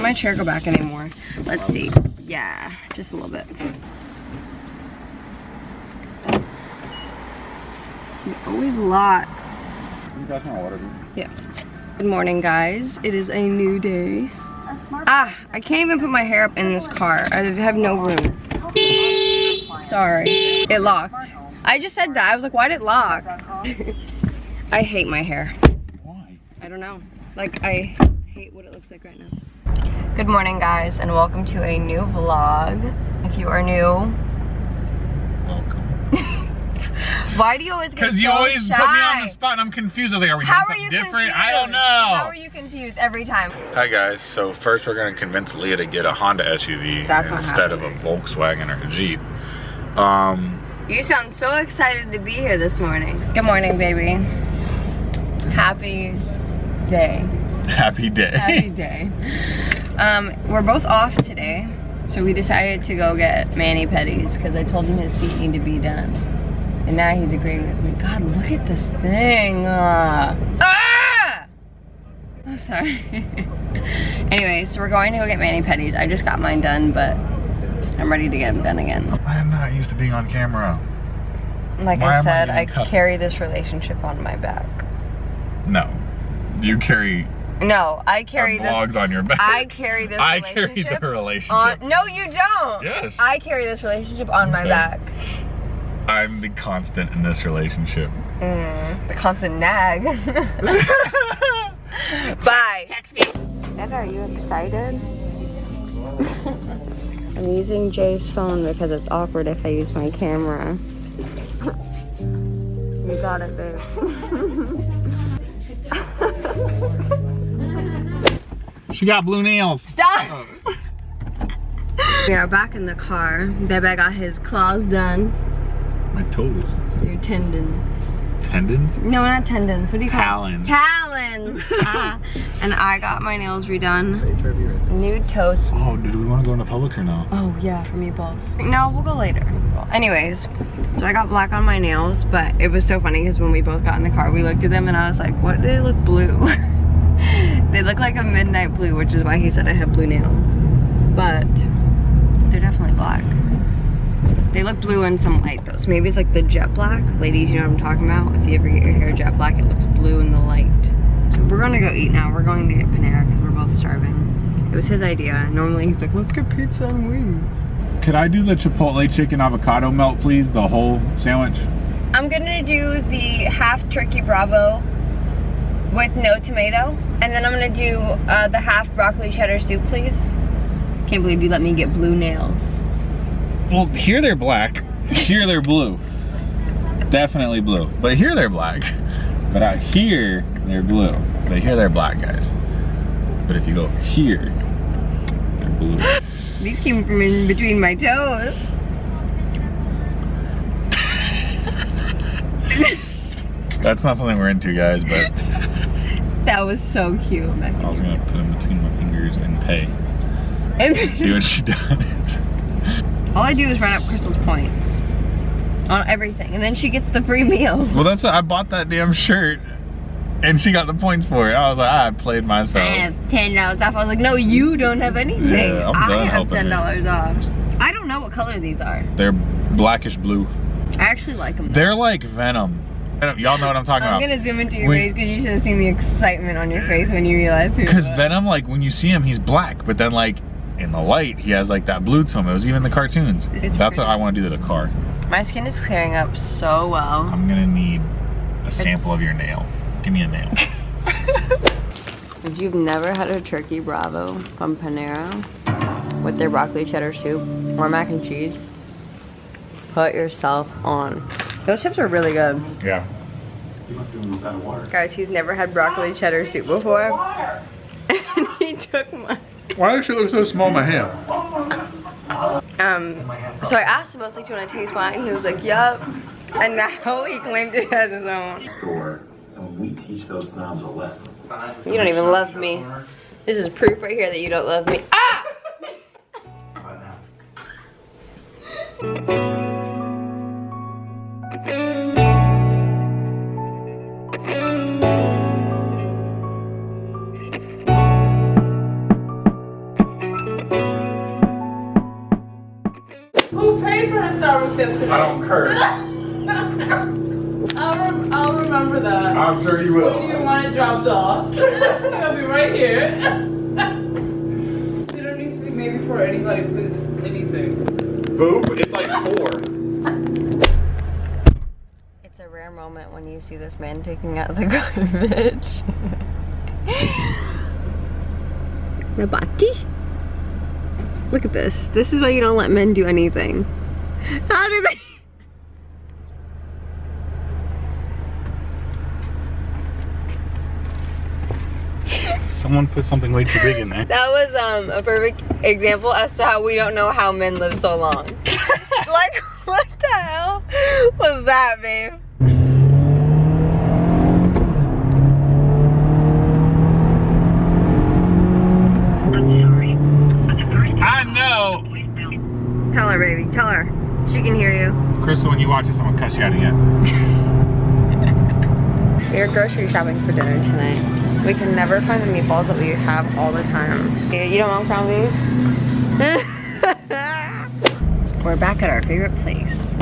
My chair go back anymore? Let's see. Yeah, just a little bit. It always locks. You guys want water? Yeah. Good morning, guys. It is a new day. Ah, I can't even put my hair up in this car. I have no room. Sorry. It locked. I just said that. I was like, why did it lock? I hate my hair. Why? I don't know. Like, I hate what it looks like right now. Good morning, guys, and welcome to a new vlog. If you are new, Welcome. why do you always get Because so you always shy? put me on the spot and I'm confused. I was like, are we How doing something different? confused? I don't know. How are you confused every time? Hi guys, so first we're gonna convince Leah to get a Honda SUV That's instead of a Volkswagen or a Jeep. Um, You sound so excited to be here this morning. Good morning, baby. Happy day. happy day. Happy day. Um, we're both off today, so we decided to go get mani pedis because I told him his feet need to be done. And now he's agreeing with me. God, look at this thing. Uh, ah! Oh, sorry. anyway, so we're going to go get mani pedis. I just got mine done, but I'm ready to get them done again. I'm not used to being on camera. Like Why I am I said, I, carry this relationship on my back. No. You carry No, I carry this. vlogs on your back. I carry this I carry the relationship. on. No, you don't. Yes. I carry this relationship on my back. I'm the constant in this relationship. Mm, the constant nag. Bye. Text me. Dad, are you excited? I'm using Jay's phone because it's awkward if I use my camera. you got it, babe. She got blue nails. Stop! we are back in the car. Bebe got his claws done. My toes. Your tendons. Tendons? No, not tendons. What do you call Talons. it? Talons. Ah. and I got my nails redone. Nude toes. Oh, did we want to go into public or no? Oh yeah, for meatballs. No, we'll go later. Anyways, so I got black on my nails, but it was so funny because when we both got in the car, we looked at them and I was like, what do they look blue? they look like a midnight blue, which is why he said I have blue nails. But they're definitely black. They look blue in some light though, so maybe it's like the jet black. Ladies, you know what I'm talking about? If you ever get your hair jet black, it looks blue in the light. So we're gonna go eat now. We're going to get Panera because we're both starving. It was his idea. Normally he's like, let's get pizza and wings. Could I do the Chipotle chicken avocado melt, please? The whole sandwich? I'm gonna do the half turkey bravo with no tomato. And then I'm gonna do uh, the half broccoli cheddar soup, please. Can't believe you let me get blue nails. Well, here they're black. Here they're blue. Definitely blue. But here they're black. But out here, they're blue. But here they're black, guys. But if you go here, they're blue. These came from in between my toes. That's not something we're into, guys, but That was so cute. I was gonna put them between my fingers and pay. See what she does. All I do is run up Crystal's points on everything, and then she gets the free meal. Well, that's what I bought that damn shirt, and she got the points for it. I was like, I played myself. I have ten dollars off. I was like, no, you don't have anything. Yeah, I'm done I have ten dollars off. I don't know what color these are. They're blackish blue. I actually like them. They're like Venom. Y'all know what I'm talking about. I'm gonna zoom into your When- face because you should have seen the excitement on your face when you realized who. Because. Venom, like when you see him, he's black, but then like in the light, he has like that blue to him. It was even the cartoons. It's That's pretty. what I want to do to the car. My skin is clearing up so well. I'm gonna need a sample of your nail. Give me a nail. If you've never had a turkey bravo from Panera with their broccoli cheddar soup or mac and cheese, put yourself on. Those chips are really good. yeah. He must be doing this out of water. Guys, he's never had broccoli cheddar soup before. And he took mine. Why does she look so small in my hand? Um, so I asked him, I was like, do you want to taste mine? And he was like, yup. And now he claimed it as his own. store and we teach those snobs a lesson. You don't even love me. This is proof right here that you don't love me. Ah! Starbucks. I don't curse. I'll, rem- I'll remember that. I'm sure you will. When you want it dropped off. I'll be right here. you don't need to speak maybe for anybody, please. Anything. Boop. It's like four. It's a rare moment when you see this man taking out the garbage. the bati. Look at this. This is why you don't let men do anything. How do they? Someone put something way too big in there. That was um a perfect example as to how we don't know how men live so long. like what the hell was that, babe? I know. Tell her, baby. Tell her. She can hear you. Crystal, when you watch this, I'm gonna cuss you out again. We're grocery shopping for dinner tonight. We can never find the meatballs that we have all the time. You don't want ground beef? We're back at our favorite place.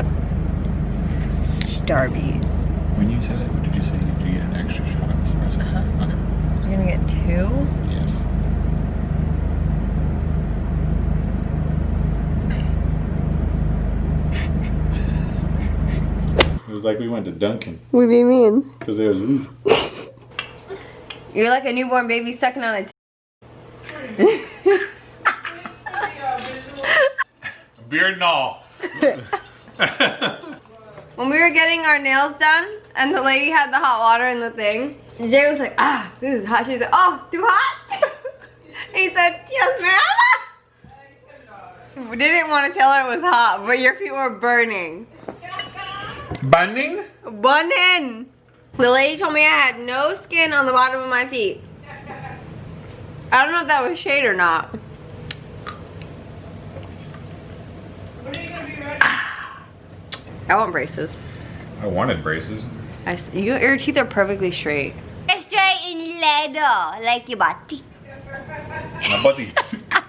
Starbucks. When you said it, what did you say? Did you get an extra shot of espresso? Uh-huh. Okay. You're gonna get two? Yes. It was like we went to Dunkin' What do you mean? because there was ooh. You're like a newborn baby sucking on a beard and all. When we were getting our nails done and the lady had the hot water in the thing, Jay was like, ah, this is hot. She said, oh, too hot? he said, yes, ma'am. We didn't want to tell her it was hot, but your feet were burning. Bunning? Burning. The lady told me I had no skin on the bottom of my feet. I don't know if that was shade or not. When are you gonna be ready? I want braces. I wanted braces. I s you, your teeth are perfectly straight. They're Straight in leather, like your body. My buddy.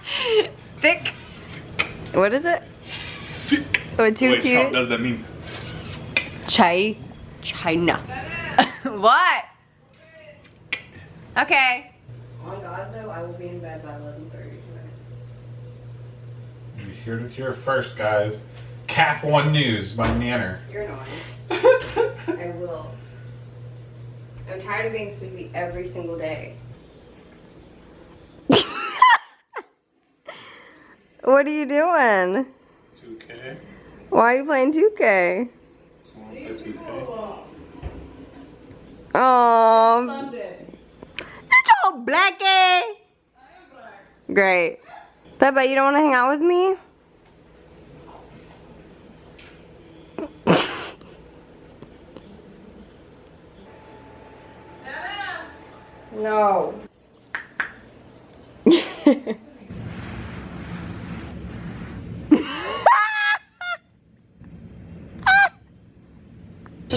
Thick. What is it? Oh, too Wait, cute. what does that mean? Chai. China. what? Okay. On God, though, I will be in bed by 11.30 tonight. You heard it here first, guys. Cap One News by Nanner. You're annoying. I will. I'm tired of being sleepy every single day. what are you doing? 2K. Why are you playing 2K? Someone play 2K. Oh, Sunday. you're so blacky. I am black. Eh? Great. Beba, you don't want to hang out with me? No.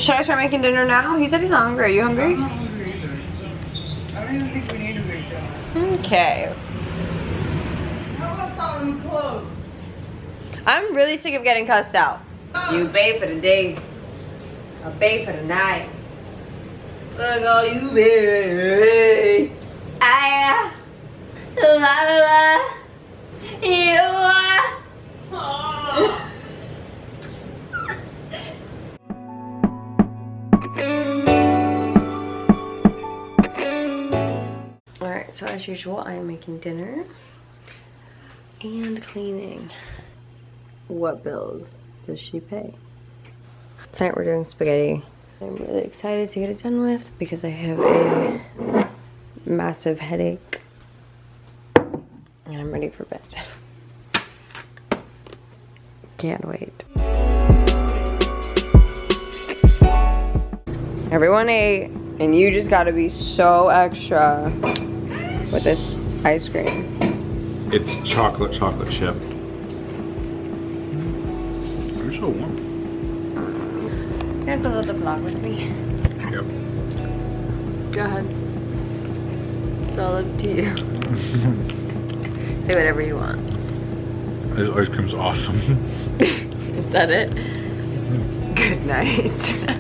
Should I start making dinner now? He said he's not hungry. Are you hungry? I'm not hungry either, so I don't even think we need to make dinner. Okay. How about some clothes? I'm really sick of getting cussed out. You pay for the day. I pay for the night. Look all you baby. So as usual, I am making dinner and cleaning. What bills does she pay? Tonight we're doing spaghetti. I'm really excited to get it done with because I have a massive headache and I'm ready for bed. Can't wait. Everyone ate and you just gotta be so extra with this ice cream. It's chocolate chocolate chip. You're so warm. You gonna fill out the vlog with me? Yep. Go ahead. It's all up to you. Say whatever you want. This ice cream's awesome. Is that it? Good night.